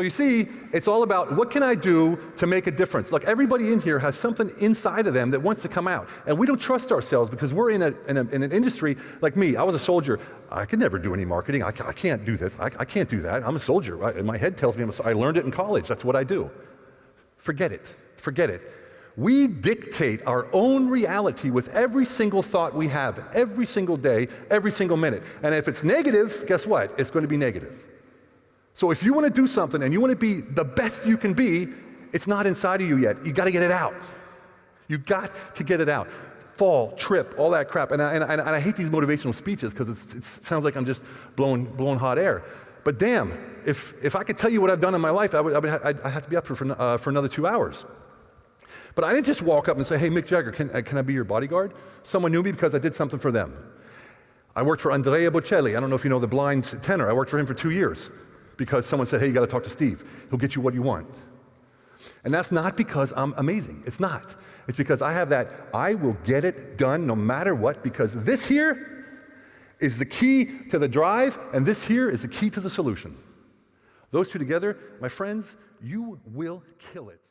So you see, it's all about what can I do to make a difference? Look, everybody in here has something inside of them that wants to come out. And we don't trust ourselves because we're in, a, in, a, in an industry like me. I was a soldier. I could never do any marketing. I, I can't do this. I, I, can't do that. I'm a soldier. I, my head tells me I'm a, I learned it in college. That's what I do. Forget it. Forget it. We dictate our own reality with every single thought we have, every single day, every single minute. And if it's negative, guess what? It's going to be negative. So if you want to do something and you want to be the best you can be, it's not inside of you yet. You got to get it out. You got to get it out. Fall, trip, all that crap. And I, and I, and I hate these motivational speeches because it sounds like I'm just blowing, blowing hot air. But damn, if, if I could tell you what I've done in my life, I would, I would, have to be up for, for, uh, for another two hours. But I didn't just walk up and say, hey, Mick Jagger, can, uh, can I be your bodyguard? Someone knew me because I did something for them. I worked for Andrea Bocelli. I don't know if you know the blind tenor. I worked for him for two years because someone said, hey, you got to talk to Steve. He'll get you what you want. And that's not because I'm amazing. It's not. It's because I have that, I will get it done no matter what, because this here is the key to the drive, and this here is the key to the solution. Those two together, my friends, you will kill it.